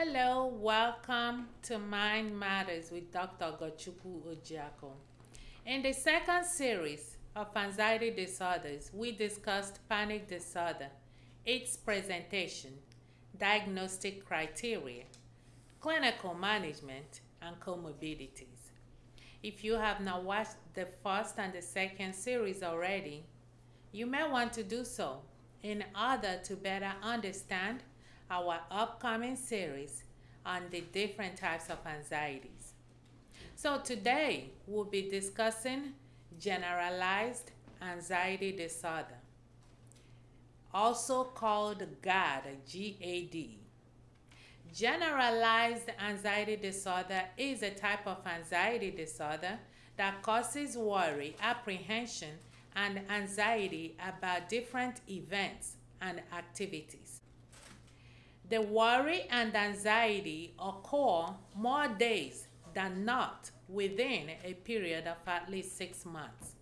Hello, welcome to Mind Matters with Dr. Ogochukwu Ojiako. In the second series of anxiety disorders, we discussed panic disorder, its presentation, diagnostic criteria, clinical management, and comorbidities. If you have not watched the first and the second series already, you may want to do so in order to better understand our upcoming series on the different types of anxieties. So today we'll be discussing generalized anxiety disorder, also called GAD, G-A-D. Generalized anxiety disorder is a type of anxiety disorder that causes worry, apprehension, and anxiety about different events and activities. The worry and anxiety occur more days than not within a period of at least six months.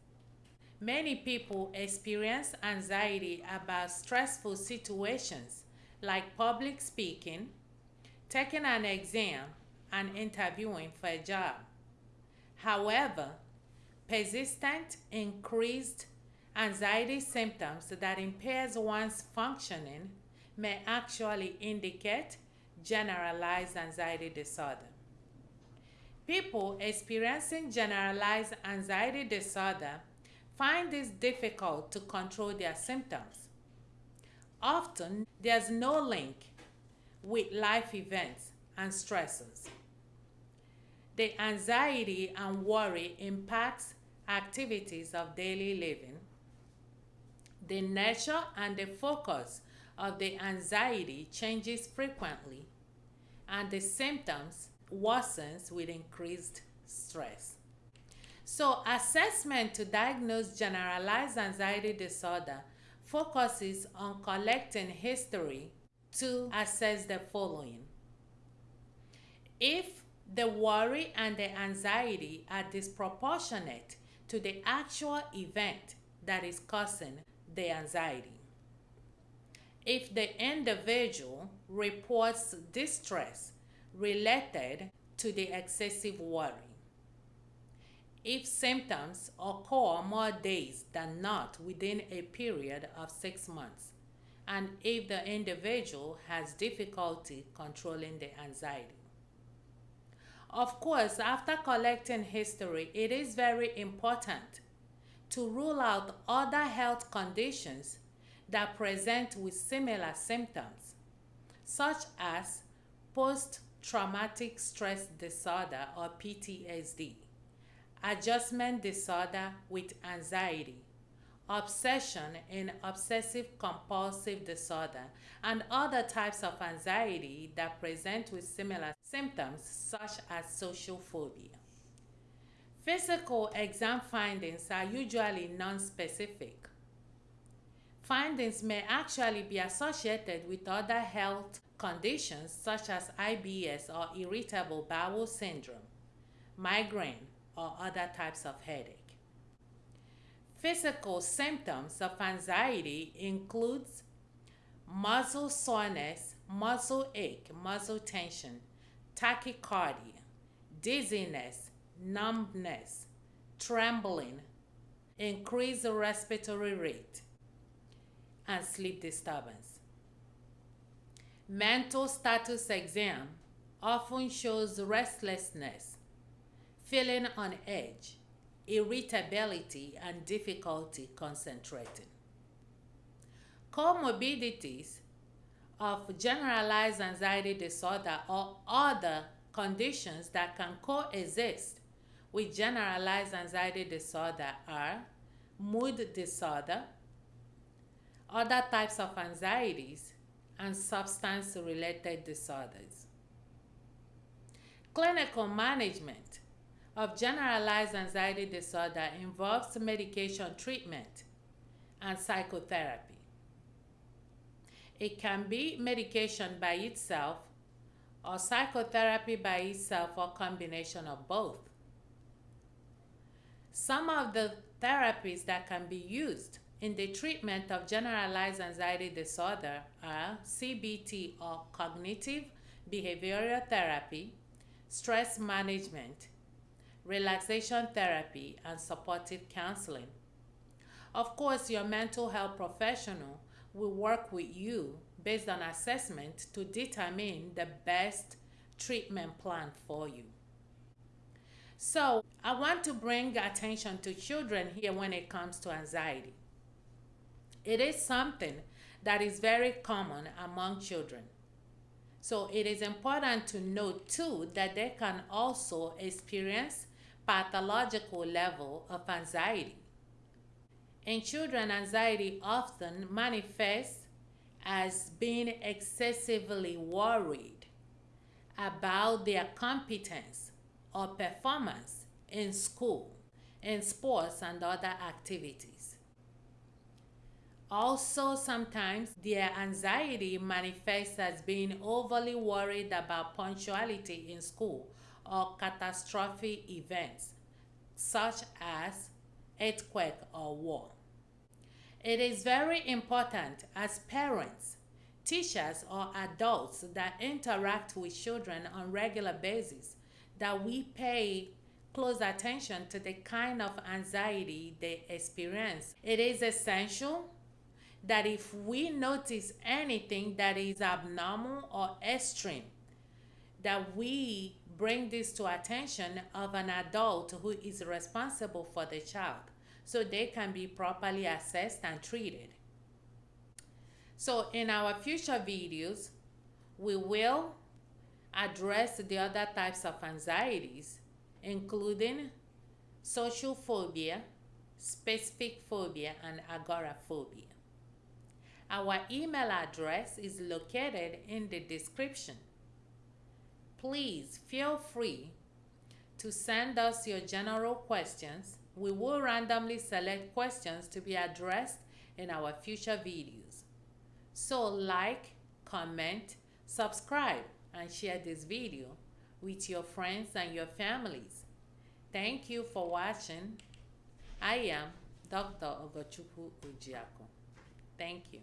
Many people experience anxiety about stressful situations like public speaking, taking an exam, and interviewing for a job. However, persistent increased anxiety symptoms that impairs one's functioning may actually indicate generalized anxiety disorder. People experiencing generalized anxiety disorder find it difficult to control their symptoms. Often, there's no link with life events and stresses. The anxiety and worry impacts activities of daily living. The nature and the focus of the anxiety changes frequently and the symptoms worsens with increased stress. So, assessment to diagnose generalized anxiety disorder focuses on collecting history to assess the following. If the worry and the anxiety are disproportionate to the actual event that is causing the anxiety if the individual reports distress related to the excessive worry. If symptoms occur more days than not within a period of six months, and if the individual has difficulty controlling the anxiety. Of course, after collecting history, it is very important to rule out other health conditions that present with similar symptoms, such as post traumatic stress disorder or PTSD, adjustment disorder with anxiety, obsession in obsessive compulsive disorder, and other types of anxiety that present with similar symptoms, such as social phobia. Physical exam findings are usually non-specific Findings may actually be associated with other health conditions such as IBS or irritable bowel syndrome, migraine, or other types of headache. Physical symptoms of anxiety includes muscle soreness, muscle ache, muscle tension, tachycardia, dizziness, numbness, trembling, increased respiratory rate, and sleep disturbance. Mental status exam often shows restlessness, feeling on edge, irritability, and difficulty concentrating. Comorbidities of generalized anxiety disorder or other conditions that can coexist with generalized anxiety disorder are mood disorder, other types of anxieties, and substance related disorders. Clinical management of generalized anxiety disorder involves medication treatment and psychotherapy. It can be medication by itself or psychotherapy by itself or combination of both. Some of the therapies that can be used in the treatment of generalized anxiety disorder are CBT or cognitive behavioral therapy, stress management, relaxation therapy, and supportive counseling. Of course, your mental health professional will work with you based on assessment to determine the best treatment plan for you. So, I want to bring attention to children here when it comes to anxiety. It is something that is very common among children. So, it is important to note too that they can also experience pathological level of anxiety. In children, anxiety often manifests as being excessively worried about their competence or performance in school, in sports, and other activities. Also, sometimes their anxiety manifests as being overly worried about punctuality in school or catastrophic events such as earthquake or war. It is very important as parents, teachers, or adults that interact with children on regular basis that we pay close attention to the kind of anxiety they experience. It is essential that if we notice anything that is abnormal or extreme, that we bring this to attention of an adult who is responsible for the child so they can be properly assessed and treated. So in our future videos, we will address the other types of anxieties, including social phobia, specific phobia, and agoraphobia. Our email address is located in the description. Please feel free to send us your general questions. We will randomly select questions to be addressed in our future videos. So like, comment, subscribe, and share this video with your friends and your families. Thank you for watching. I am Dr. Ogochukwu Ojiako. Thank you.